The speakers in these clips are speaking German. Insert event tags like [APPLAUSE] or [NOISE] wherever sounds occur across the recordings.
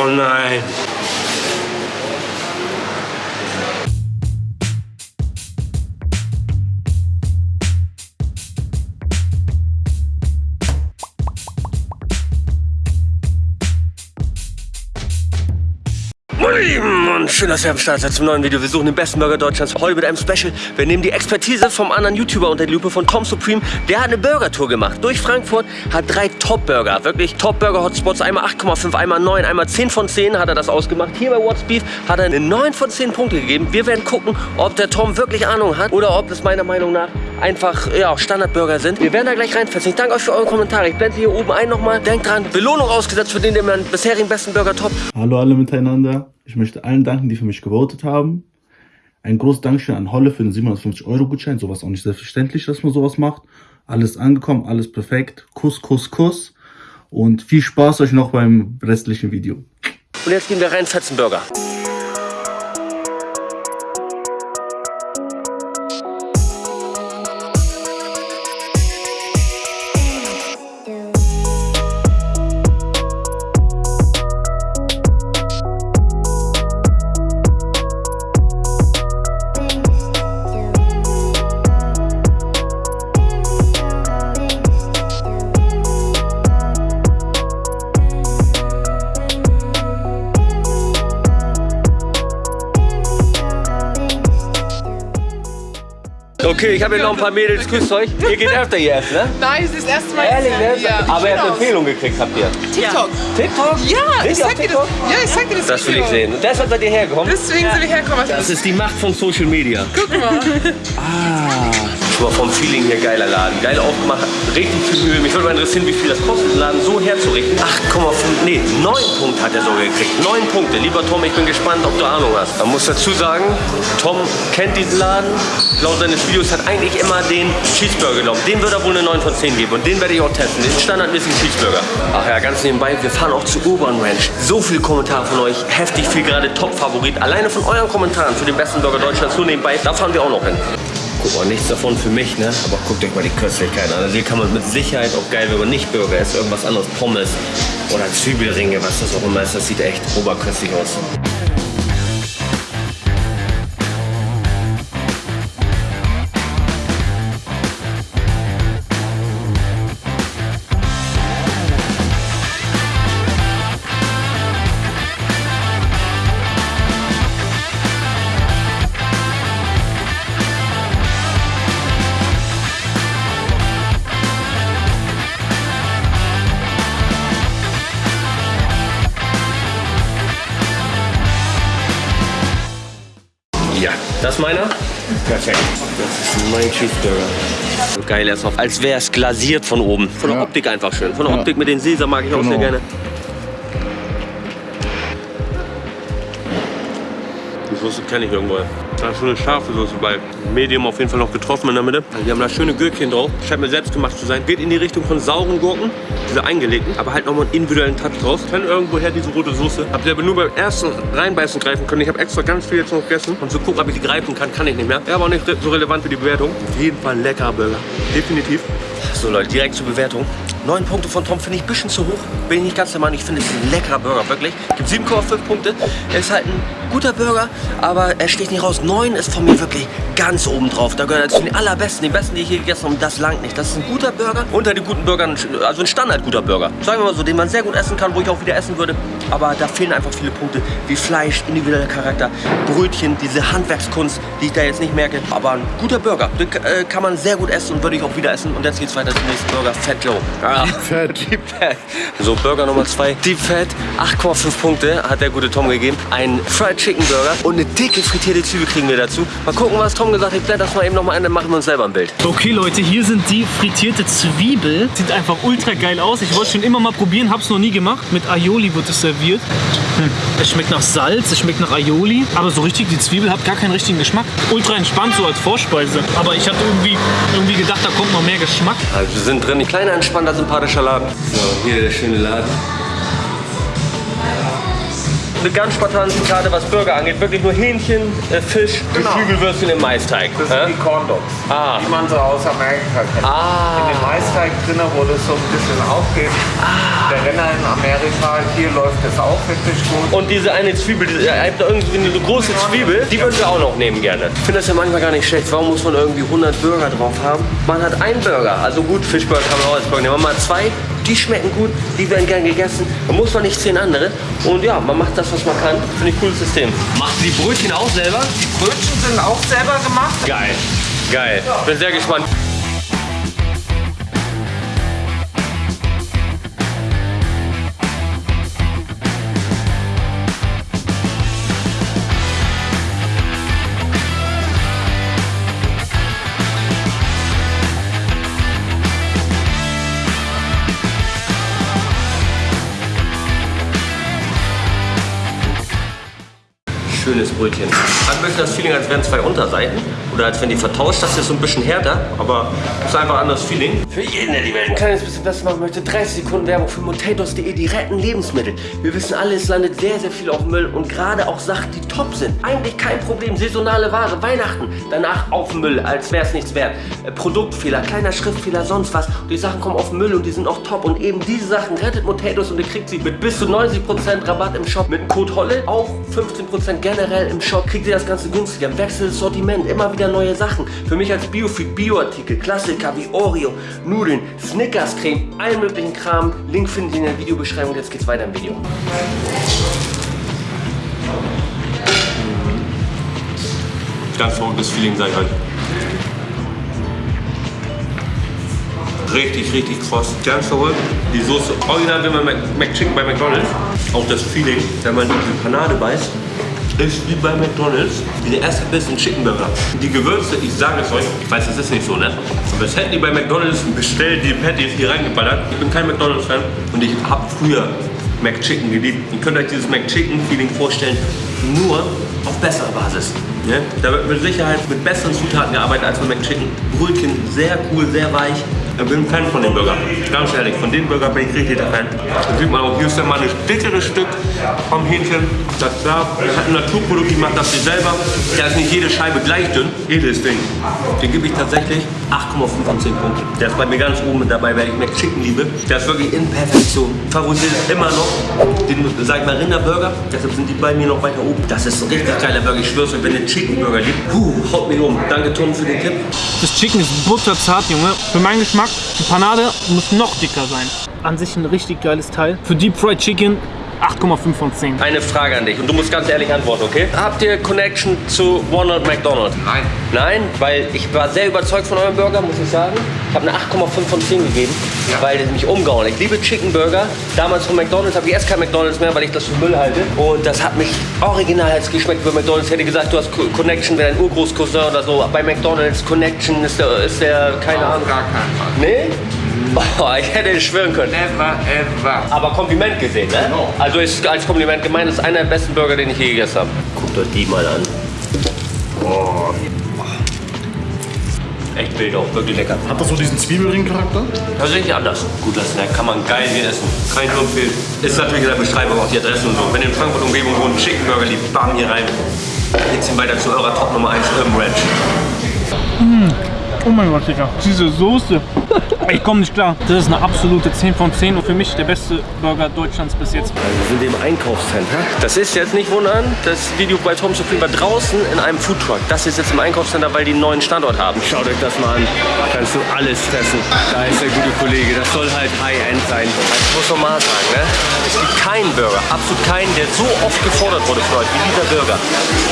Oh nein. Schön, dass ihr am Start seid zum neuen Video. Wir suchen den besten Burger Deutschlands. Heute mit einem Special. Wir nehmen die Expertise vom anderen YouTuber unter die Lupe von Tom Supreme. Der hat eine Burger-Tour gemacht durch Frankfurt, hat drei Top-Burger, wirklich Top-Burger-Hotspots. Einmal 8,5, einmal 9, einmal 10 von 10 hat er das ausgemacht. Hier bei What's Beef hat er eine 9 von 10 Punkte gegeben. Wir werden gucken, ob der Tom wirklich Ahnung hat oder ob es meiner Meinung nach einfach ja, Standardburger sind. Wir werden da gleich reinfetzen. Ich danke euch für eure Kommentare. Ich blende hier oben ein nochmal. Denkt dran, Belohnung ausgesetzt für den, der meinen bisherigen besten Burger top. Hallo alle miteinander. Ich möchte allen danken, die für mich gewotet haben. Ein großes Dankeschön an Holle für den 750-Euro-Gutschein. Sowas auch nicht selbstverständlich, dass man sowas macht. Alles angekommen, alles perfekt. Kuss, Kuss, Kuss. Und viel Spaß euch noch beim restlichen Video. Und jetzt gehen wir rein, fetzen Burger. Okay, ich habe hier noch ein paar Mädels. Grüßt euch. Ihr geht öfter hier essen, ne? Nein, es ist das erste Mal. Ehrlich, ne? Ja. Aber ihr habt. Empfehlung gekriegt, habt ihr? TikTok. TikTok? Ja, ich sag dir das. TikTok? Ja, ich sag dir das. Das will ich sehen. Und deshalb seid ihr hergekommen? Deswegen sind wir hergekommen. Das ist die Macht von Social Media. Guck mal. Schon mal vom Feeling hier geiler Laden. Geil aufgemacht, richtig viel Mühe. Mich würde mal interessieren, wie viel das kostet, den Laden so herzurichten. 8,5, nee, 9 Punkte hat er sogar gekriegt. 9 Punkte. Lieber Tom, ich bin gespannt, ob du Ahnung hast. Man muss dazu sagen, Tom kennt diesen Laden. Laut seines Videos hat eigentlich immer den Cheeseburger genommen. Den wird er wohl eine 9 von 10 geben. Und den werde ich auch testen. Den standardmäßigen Cheeseburger. Ach ja, ganz nebenbei, wir fahren auch zu Urban Ranch. So viele Kommentare von euch. Heftig viel, gerade Top-Favorit. Alleine von euren Kommentaren für den besten Burger Deutschlands. Nur nebenbei, da fahren wir auch noch hin. Guck mal, nichts davon für mich, ne? Aber guckt euch mal die Köstlichkeit an. Also hier kann man mit Sicherheit auch geil, wenn man nicht Burger isst, irgendwas anderes, Pommes oder Zwiebelringe, was das auch immer ist. Das sieht echt oberköstlich aus. Ja, das ist meiner? Perfekt. Das ist mein Cheeseburger. Geil, er ist noch, als wäre es glasiert von oben. Von der Ja. Optik einfach schön. Von der Ja. Optik mit den Sesam mag ich auch Genau. sehr gerne. Die Soße kenne ich irgendwo. Da ist so eine scharfe Soße bei. Medium auf jeden Fall noch getroffen in der Mitte. Also die haben da schöne Gürkchen drauf. Scheint mir selbst gemacht zu sein. Geht in die Richtung von sauren Gurken. Diese eingelegten. Aber halt nochmal einen individuellen Touch drauf. Kenne irgendwoher diese rote Soße. Habt ihr aber nur beim ersten Reinbeißen greifen können. Ich habe extra ganz viel jetzt noch gegessen. Und zu gucken, ob ich die greifen kann, kann ich nicht mehr. Ja, aber auch nicht so relevant für die Bewertung. Auf jeden Fall ein leckerer Burger. Definitiv. So Leute, direkt zur Bewertung. Neun Punkte von Tom finde ich ein bisschen zu hoch. Bin ich nicht ganz der Meinung. Ich finde, es ein leckerer Burger, wirklich. Gibt 7,5 Punkte. Ist halt ein guter Burger, aber er steht nicht raus. 9 ist von mir wirklich ganz oben drauf. Da gehört er zu den allerbesten, den besten, die ich hier gegessen habe. Und das langt nicht. Das ist ein guter Burger. Unter den guten Burgern, also ein Standard-guter Burger. Sagen wir mal so, den man sehr gut essen kann, wo ich auch wieder essen würde. Aber da fehlen einfach viele Punkte, wie Fleisch, individueller Charakter, Brötchen, diese Handwerkskunst, die ich da jetzt nicht merke. Aber ein guter Burger, den äh, kann man sehr gut essen und würde ich auch wieder essen. Und jetzt geht's weiter zum nächsten Burger, Fat Joe. Ah, Fett. [LAUGHS] Deep Fat. So, Burger Nummer 2, Deep Fat, 8,5 Punkte hat der gute Tom gegeben. Ein Fried Chicken Burger und eine dicke frittierte Zwiebel kriegen wir dazu. Mal gucken, was Tom gesagt hat. Ich blende das mal eben noch mal ein, dann machen wir uns selber ein Bild. Okay Leute, hier sind die frittierte Zwiebel. Sieht einfach ultra geil aus. Ich wollte schon immer mal probieren, hab's noch nie gemacht. Mit Aioli wird es serviert. Hm. Es schmeckt nach Salz, es schmeckt nach Aioli. Aber so richtig, die Zwiebel hat gar keinen richtigen Geschmack. Ultra entspannt so als Vorspeise. Aber ich hatte irgendwie, irgendwie gedacht, da kommt noch mehr Geschmack. Also wir sind drin. Ein kleiner, entspannter, sympathischer Laden. So, hier der schöne Laden. Eine ganz spartanische Karte, was Burger angeht. Wirklich nur Hähnchen, äh, Fisch, Geflügelwürstchen im Maisteig. Das sind die Corn Dogs, Ah. die man so aus Amerika kennt. Ah. In dem Maisteig drin, wo das so ein bisschen aufgeht. Ah. Der Renner in Amerika, hier läuft es auch wirklich gut. Und diese eine Zwiebel, diese, ihr habt da irgendwie eine große Zwiebel, die würden wir auch noch nehmen gerne. Ich finde das ja manchmal gar nicht schlecht. Warum muss man irgendwie 100 Burger drauf haben? Man hat einen Burger, also gut, Fischburger kann man auch als Burger nehmen. Man hat zwei, die schmecken gut, die werden gern gegessen. Da muss man nicht zehn andere. Und ja, man macht das, was man kann. Finde ich cooles System. Macht die Brötchen auch selber? Die Brötchen sind auch selber gemacht. Geil. Geil. Bin sehr gespannt. Schönes Brötchen. Hat ein das Feeling, als wären zwei Unterseiten. Oder als wenn die vertauscht. Das ist so ein bisschen härter, aber ist einfach ein anderes Feeling. Für jeden, der die Welt ein kleines bisschen besser machen möchte, 30 Sekunden Werbung für Potatoes.de. Die retten Lebensmittel. Wir wissen alle, es landet sehr, sehr viel auf Müll und gerade auch Sachen, die top sind. Eigentlich kein Problem. Saisonale Ware, Weihnachten. Danach auf Müll, als wäre es nichts wert. Äh, Produktfehler, kleiner Schriftfehler, sonst was. Und die Sachen kommen auf Müll und die sind auch top. Und eben diese Sachen rettet Potatoes und ihr kriegt sie mit bis zu 90% Rabatt im Shop. Mit Code HOLLE auch 15% generell im Shop. Kriegt ihr das Ganze günstiger. Wechselt das Sortiment, immer wieder neue Sachen. Für mich als Biofreak, Bioartikel, Klassiker wie Oreo, Nudeln, Snickers Creme, allen möglichen Kram. Link findet ihr in der Videobeschreibung. Jetzt geht's weiter im Video. Ganz verrücktes Feeling sei halt. Richtig, richtig kross. Ganz verrückt. Die Soße, original wie bei McChicken bei McDonalds. Auch das Feeling, wenn man die Panade beißt, ist wie bei McDonalds. Dieser erste Biss in Chicken Burger. Die Gewürze, ich sage es euch, ich weiß, das ist nicht so, ne? Aber das hätten die bei McDonalds bestellt, die Patties hier reingeballert. Ich bin kein McDonalds-Fan und ich habe früher McChicken geliebt. Ihr könnt euch dieses McChicken-Feeling vorstellen, nur auf besserer Basis. Ne? Da wird mit Sicherheit mit besseren Zutaten gearbeitet als bei McChicken. Brötchen sehr cool, sehr weich. Ich bin ein Fan von dem Burger. Ganz ehrlich, von dem Burger bin ich richtig der Fan. Da sieht man auch, hier ist mal ein dickeres Stück vom Hähnchen. Das ist klar. Das hat ein Naturprodukt, die macht das sie selber. Da ist nicht jede Scheibe gleich dünn. Jedes Ding. Den gebe ich tatsächlich 8,5 von 10 Punkten. Der ist bei mir ganz oben mit dabei, weil ich McChicken liebe. Der ist wirklich in Perfektion. Favorisiert immer noch den, sag ich mal, Rinderburger. Deshalb sind die bei mir noch weiter oben. Das ist ein richtig geiler Burger. Ich schwör's euch, wenn ihr Chicken Burger liebt, puh, haut mich um. Danke, Tom, für den Tipp. Das Chicken ist butterzart, Junge. Für meinen Geschmack, die Panade muss noch dicker sein. An sich ein richtig geiles Teil. Für Deep Fried Chicken 8,5 von 10. Eine Frage an dich und du musst ganz ehrlich antworten, okay? Habt ihr Connection zu Ronald McDonald? Nein. Nein, weil ich war sehr überzeugt von eurem Burger, muss ich sagen. Ich habe eine 8,5 von 10 gegeben, Ja. weil der mich umgehauen. Ich liebe Chicken Burger. Damals von McDonald's habe ich erst kein McDonald's mehr, weil ich das für Müll halte. Und das hat mich original als geschmeckt bei McDonald's. Ich hätte gesagt, du hast Co- Connection, wäre dein Urgroßcousin oder so. Bei McDonald's Connection ist der, ist der keine Auf Ahnung. gar keinen Fall. Nee? Oh, ich hätte schwören können. Never ever. Aber Kompliment gesehen, ne? Genau. Also ist als Kompliment gemeint, ist einer der besten Burger, den ich je gegessen habe. Guckt euch die mal an. Oh. Echt wild auch, wirklich lecker. Hat das so diesen Zwiebelring-Charakter? Tatsächlich anders. Guter Snack, kann man geil hier essen. Nur empfehlen. Ist natürlich in der Beschreibung auch die Adresse und so. Wenn ihr in Frankfurt Umgebung wohnt, einen Chicken Burger liebt, bam hier rein. Geht's weiter zu eurer Top Nummer 1 Urban Ranch. Oh mein Gott, Digga. Diese Soße. [LAUGHS] Ich komme nicht klar. Das ist eine absolute 10 von 10 und für mich der beste Burger Deutschlands bis jetzt. Wir sind im Einkaufscenter. Das ist jetzt nicht wundern, das Video bei Tom Supreme war draußen in einem Foodtruck. Das ist jetzt im Einkaufscenter, weil die einen neuen Standort haben. Schaut euch das mal an. Kannst du alles fressen. Da ist der gute Kollege. Das soll halt High-End sein. Ich muss noch mal sagen, ne? es gibt keinen Burger, absolut keinen, der so oft gefordert wurde von euch wie dieser Burger.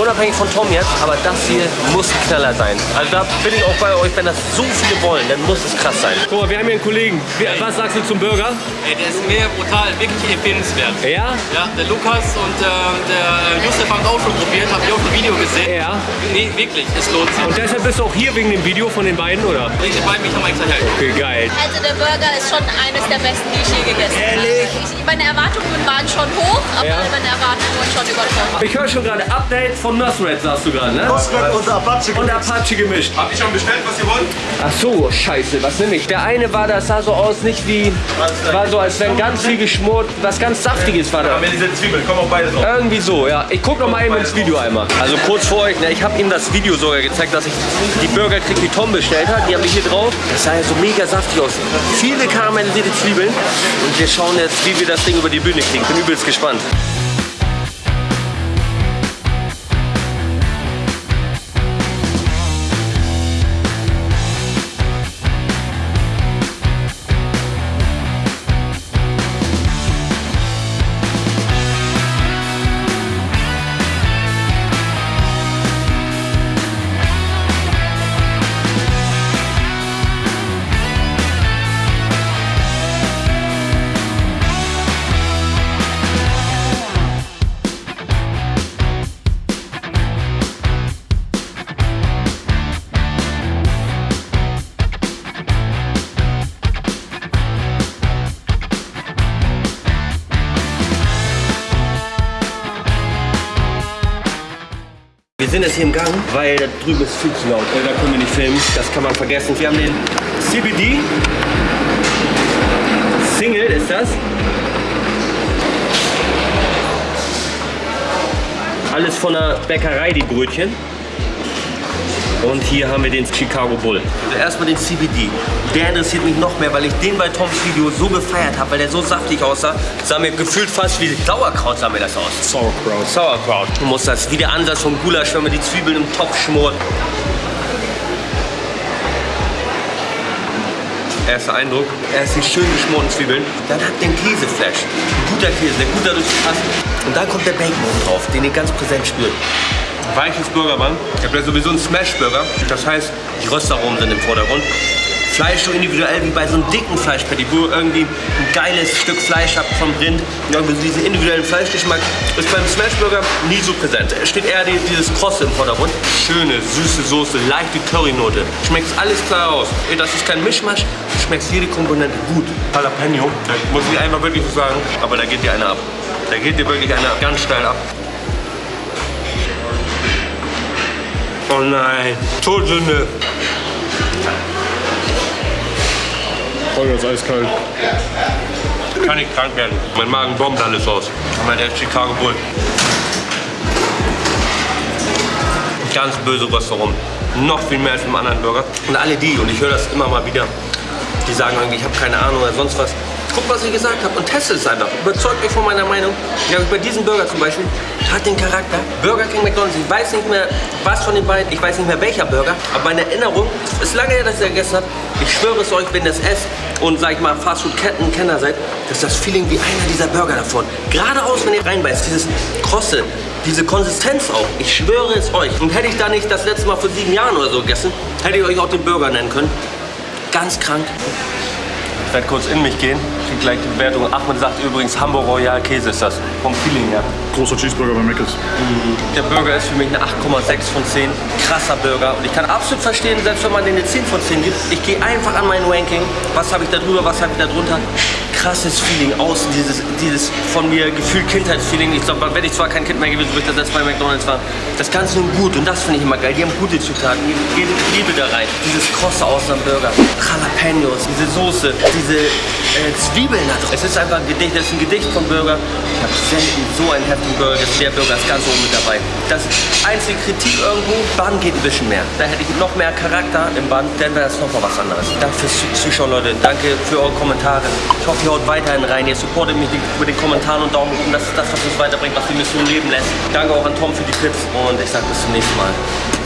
Unabhängig von Tom jetzt, aber das hier muss Knaller sein. Also da bin ich auch bei euch, wenn das so viele wollen, dann muss es krass sein. Guck mal, wir haben hier einen Kollegen. Was sagst du zum Burger? Ey, der ist mega brutal, wirklich empfehlenswert. Ja? Ja, der Lukas und äh, der Josef haben es auch schon probiert, habe ich auch ein Video gesehen. Ja. Nee, wirklich, es lohnt sich. Und deshalb bist du auch hier wegen dem Video von den beiden, oder? Ich bei mich haben extra hergekommen. Okay, geil. Also der Burger ist schon eines der besten, die ich je gegessen Ehrlich? habe. Ich, meine Erwartungen waren schon hoch, aber Ja. meine Erwartungen wurden schon übertroffen. Ich höre schon gerade Update von Nosred, sagst du gerade, ne? Nosred und Apache. Und Apache gemischt. Habt ihr schon bestellt, was ihr wollt? Ach so, scheiße. Was nimmst mich. Der eine war, das sah so aus, nicht wie, war so, als wenn ganz viel geschmort, was ganz Saftiges war da. Mit diese Zwiebeln, kommen auch beide drauf. Irgendwie so, ja. Ich guck noch mal eben ins Video einmal. Also kurz vor euch, ne, ich habe ihm das Video sogar gezeigt, dass ich die Burger krieg, die Tom bestellt hat. Die habe ich hier drauf. Das sah ja so mega saftig aus. Viele karamellisierte Zwiebeln. Und wir schauen jetzt, wie wir das Ding über die Bühne kriegen. Bin übelst gespannt. Weil da drüben ist viel zu laut. Äh, Da können wir nicht filmen, das kann man vergessen. Wir haben den CBD. Single ist das. Alles von der Bäckerei, die Brötchen. Und hier haben wir den Chicago Bull. Also erstmal den CBD. Der interessiert mich noch mehr, weil ich den bei Toms Video so gefeiert habe, weil der so saftig aussah. Sah mir gefühlt fast wie Sauerkraut sah mir das aus. Sauerkraut. Sauerkraut. Du musst das wie der Ansatz vom Gulasch, wenn man die Zwiebeln im Topf schmort. Erster Eindruck, erst die schön geschmorten Zwiebeln, dann hat den Käseflash. Ein guter Käse, der gut dadurch passt. Und dann kommt der Bacon oben drauf, den ihr ganz präsent spürt. Weiches Burgerband. Ich habe ja sowieso einen Smash-Burger. Das heißt, die Röstaromen sind im Vordergrund. Fleisch so individuell wie bei so einem dicken Fleischpatty, wo ihr irgendwie ein geiles Stück Fleisch habt vom Rind. Und irgendwie so diesen individuellen Fleischgeschmack ist beim Smashburger nie so präsent. Es steht eher die, dieses Krosse im Vordergrund. Schöne, süße Soße, leichte Currynote. Schmeckt alles klar aus. Das ist kein Mischmasch, du schmeckst jede Komponente gut. Jalapeno, da muss ich einmal wirklich so sagen, aber da geht dir einer ab. Da geht dir wirklich einer ganz steil ab. Oh nein, Todsünde. Feuer ist eiskalt. Kann ich krank werden. Mein Magen bombt alles aus. Aber der Chicago Bull. Ganz böse Restaurant. Noch viel mehr als im anderen Burger. Und alle die, und ich höre das immer mal wieder, die sagen irgendwie, ich habe keine Ahnung oder sonst was. Guck, was ich gesagt habe und testet es einfach. Überzeugt euch von meiner Meinung. Ja, bei diesem Burger zum Beispiel hat den Charakter. Burger King McDonald's, ich weiß nicht mehr, was von den beiden, ich weiß nicht mehr welcher Burger, aber meine Erinnerung, es ist lange her, dass das gegessen habe. Ich schwöre es euch, wenn das esst und sag ich mal Fastfood-Ketten-Kenner seid, ist das Feeling wie einer dieser Burger davon. Geradeaus, wenn ihr reinbeißt, dieses Krosse, diese Konsistenz auch. Ich schwöre es euch. Und hätte ich da nicht das letzte Mal vor sieben Jahren oder so gegessen, hätte ich euch auch den Burger nennen können. Ganz krank. Ich werde kurz in mich gehen, krieg gleich die Bewertung. Ahmed sagt übrigens Hamburg Royal Käse ist das. Vom Feeling her. Großer Cheeseburger bei Mc's. Der Burger ist für mich eine 8,6 von 10. Krasser Burger. Und ich kann absolut verstehen, selbst wenn man den eine 10 von 10 gibt, ich gehe einfach an mein Ranking. Was habe ich da drüber, was habe ich da drunter? Krasses Feeling außen, dieses, dieses von mir gefühlt Kindheitsfeeling. Ich glaube, wenn ich zwar kein Kind mehr gewesen, ich das letzte Mal bei McDonalds war, das Ganze nun gut. Und das finde ich immer geil. Die haben gute Zutaten, die geben Liebe da rein. Dieses Krosse außen am Burger, Jalapenos, diese Soße, diese äh, Zwiebeln da drauf. Es ist einfach ein Gedicht, es ist ein Gedicht von Burger. Ich habe selten so einen heftigen Burger gegessen. Der Burger ist ganz oben mit dabei. Das einzige Kritik irgendwo, Bann geht ein bisschen mehr. Da hätte ich noch mehr Charakter im Bann, dann wäre das nochmal was anderes. Danke fürs Zuschauen, Leute. Danke für eure Kommentare. Ich hoffe, haut weiterhin rein. Ihr supportet mich mit den Kommentaren und Daumen oben. Das ist das, was uns weiterbringt, was die Mission leben lässt. Danke auch an Tom für die Tipps und ich sage bis zum nächsten Mal.